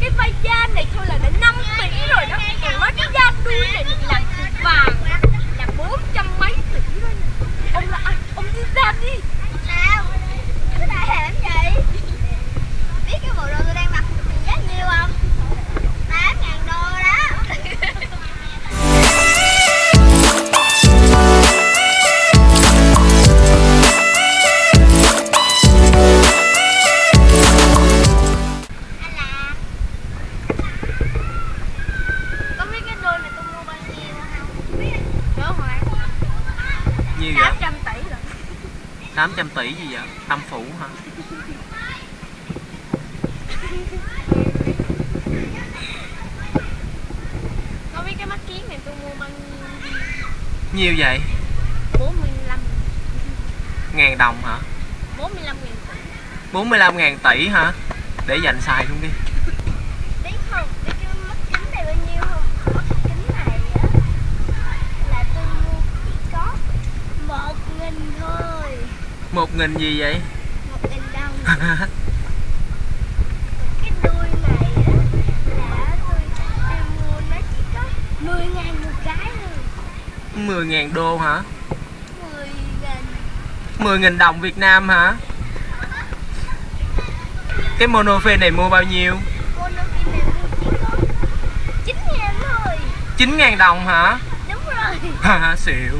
cái vay trên này thôi là đã 5 tỷ rồi. 800 tỷ gì vậy? Tâm phủ hả? Có biết cái mắt kiến này tôi mua bao nhiêu Nhiêu vậy? 45 Ngàn đồng hả? 45 nghìn tỷ 45 ngàn tỷ hả? Để dành xài luôn đi biết không biết cái mắt kính này bao nhiêu không mắt kính này á là tôi mua chỉ có một nghìn thôi Một nghìn gì vậy? một nghìn đồng cái đuôi này á là tôi tôi mua nó chỉ có mười ngàn một cái thôi 10 ngàn đô hả? mười ngàn 10 nghìn đồng Việt Nam hả? Cái monophê này mua bao nhiêu? con nó kia này mua chỉ có chín ngàn thôi 9 ngàn đồng hả? đúng rồi xỉu